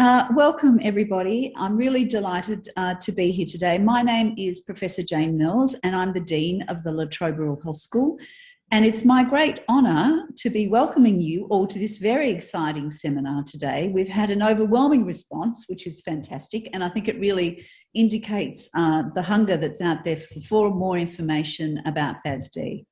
Uh, welcome everybody. I'm really delighted uh, to be here today. My name is Professor Jane Mills and I'm the Dean of the La Trobe Rural Health School. And it's my great honour to be welcoming you all to this very exciting seminar today. We've had an overwhelming response, which is fantastic. And I think it really indicates uh, the hunger that's out there for more information about FASD.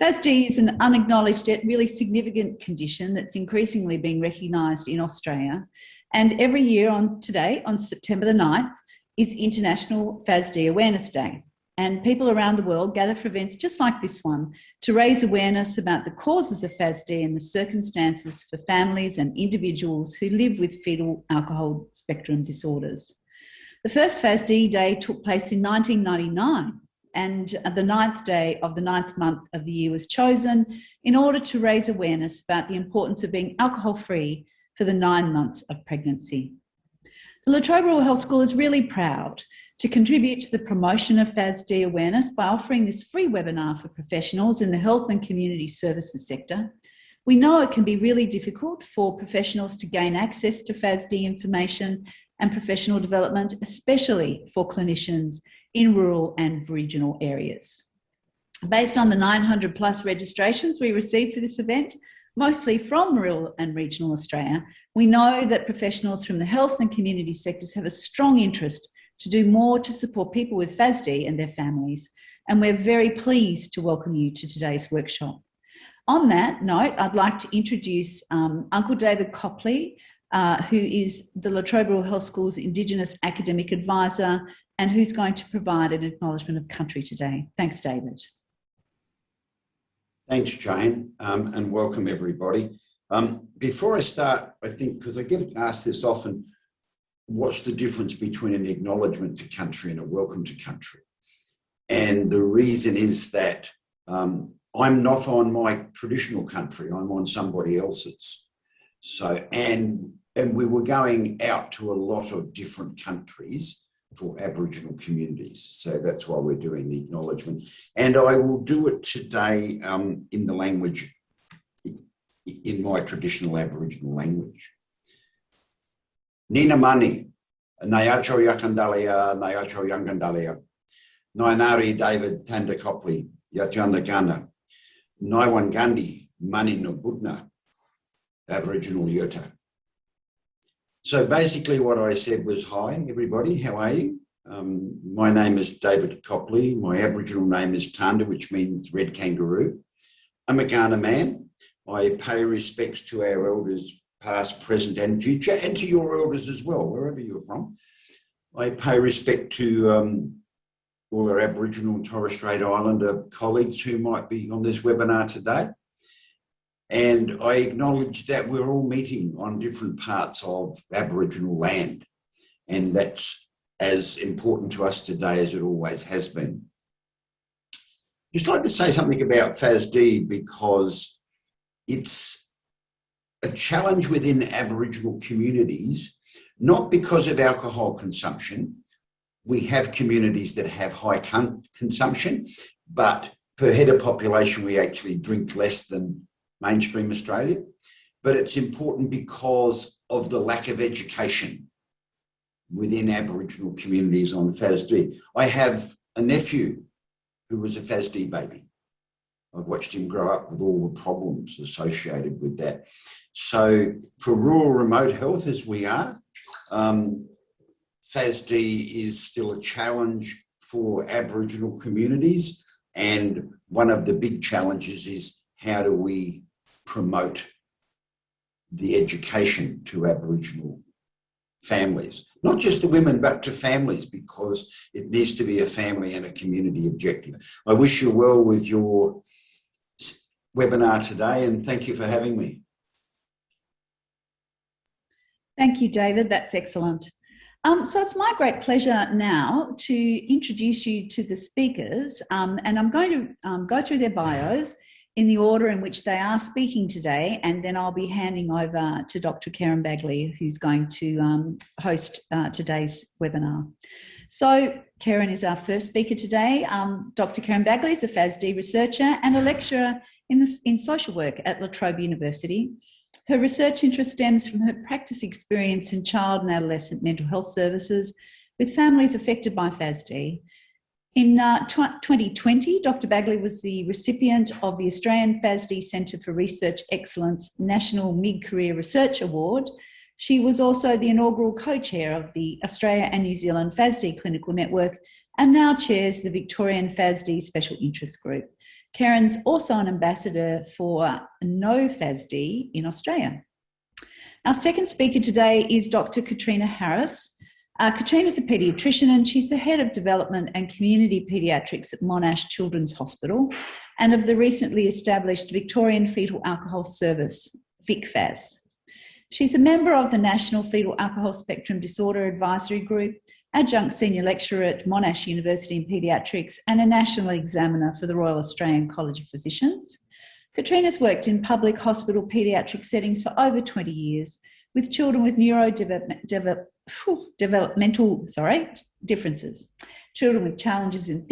FASD is an unacknowledged yet really significant condition that's increasingly being recognised in Australia and every year on today, on September the 9th, is International FASD Awareness Day. And people around the world gather for events just like this one to raise awareness about the causes of FASD and the circumstances for families and individuals who live with fetal alcohol spectrum disorders. The first FASD day took place in 1999 and the ninth day of the ninth month of the year was chosen in order to raise awareness about the importance of being alcohol free for the nine months of pregnancy. The La Trobe Rural Health School is really proud to contribute to the promotion of FASD awareness by offering this free webinar for professionals in the health and community services sector. We know it can be really difficult for professionals to gain access to FASD information and professional development, especially for clinicians in rural and regional areas. Based on the 900 plus registrations we received for this event, mostly from rural and regional Australia, we know that professionals from the health and community sectors have a strong interest to do more to support people with FASD and their families. And we're very pleased to welcome you to today's workshop. On that note, I'd like to introduce um, Uncle David Copley, uh, who is the La Trobe Rural Health School's Indigenous Academic Advisor and who's going to provide an acknowledgement of country today. Thanks, David. Thanks, Jane, um, and welcome everybody. Um, before I start, I think, because I get asked this often, what's the difference between an acknowledgement to country and a welcome to country? And the reason is that um, I'm not on my traditional country, I'm on somebody else's. So, and, and we were going out to a lot of different countries for Aboriginal communities. So that's why we're doing the acknowledgement. And I will do it today um, in the language, in my traditional Aboriginal language. Nina Mani, Nayacho Yakandalia, Nayacho Yangandalia, Nainari David Tandakopli, Yatyandagana, Naiwan Gandhi, Mani Nabudna, Aboriginal Yurta. So basically what I said was, hi, everybody, how are you? Um, my name is David Copley. My Aboriginal name is Tanda, which means red kangaroo. I'm a Kaurna man. I pay respects to our elders, past, present and future, and to your elders as well, wherever you're from. I pay respect to um, all our Aboriginal and Torres Strait Islander colleagues who might be on this webinar today. And I acknowledge that we're all meeting on different parts of Aboriginal land. And that's as important to us today as it always has been. Just like to say something about FASD because it's a challenge within Aboriginal communities, not because of alcohol consumption. We have communities that have high consumption, but per head of population, we actually drink less than mainstream Australia, but it's important because of the lack of education within Aboriginal communities on FASD. I have a nephew who was a FASD baby. I've watched him grow up with all the problems associated with that. So for rural remote health as we are, um, FASD is still a challenge for Aboriginal communities. And one of the big challenges is how do we promote the education to Aboriginal families, not just the women, but to families, because it needs to be a family and a community objective. I wish you well with your webinar today and thank you for having me. Thank you, David. That's excellent. Um, so it's my great pleasure now to introduce you to the speakers um, and I'm going to um, go through their bios in the order in which they are speaking today, and then I'll be handing over to Dr. Karen Bagley, who's going to um, host uh, today's webinar. So Karen is our first speaker today. Um, Dr. Karen Bagley is a FASD researcher and a lecturer in, in social work at La Trobe University. Her research interest stems from her practice experience in child and adolescent mental health services with families affected by FASD. In uh, 2020, Dr. Bagley was the recipient of the Australian FASD Centre for Research Excellence National Mid-Career Research Award. She was also the inaugural co-chair of the Australia and New Zealand FASD Clinical Network and now chairs the Victorian FASD Special Interest Group. Karen's also an ambassador for No FASD in Australia. Our second speaker today is Dr. Katrina Harris. Uh, Katrina's a paediatrician and she's the head of development and community paediatrics at Monash Children's Hospital and of the recently established Victorian Fetal Alcohol Service, VicFAS. She's a member of the National Fetal Alcohol Spectrum Disorder Advisory Group adjunct senior lecturer at Monash University in Paediatrics and a national examiner for the Royal Australian College of Physicians. Katrina's worked in public hospital paediatric settings for over 20 years with children with neurodevelopmental sorry, differences, children with challenges in